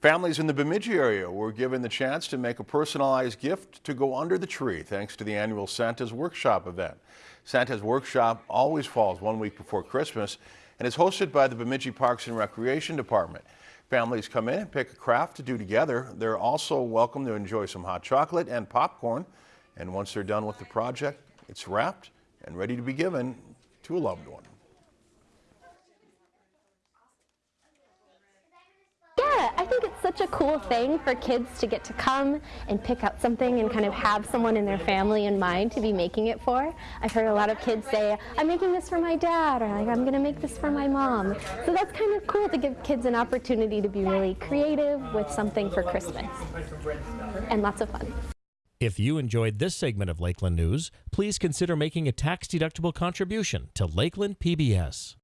Families in the Bemidji area were given the chance to make a personalized gift to go under the tree thanks to the annual Santa's Workshop event. Santa's Workshop always falls one week before Christmas and is hosted by the Bemidji Parks and Recreation Department. Families come in and pick a craft to do together. They're also welcome to enjoy some hot chocolate and popcorn. And once they're done with the project, it's wrapped and ready to be given to a loved one. Think it's such a cool thing for kids to get to come and pick out something and kind of have someone in their family in mind to be making it for. I've heard a lot of kids say, I'm making this for my dad, or like, I'm going to make this for my mom. So that's kind of cool to give kids an opportunity to be really creative with something for Christmas. And lots of fun. If you enjoyed this segment of Lakeland News, please consider making a tax-deductible contribution to Lakeland PBS.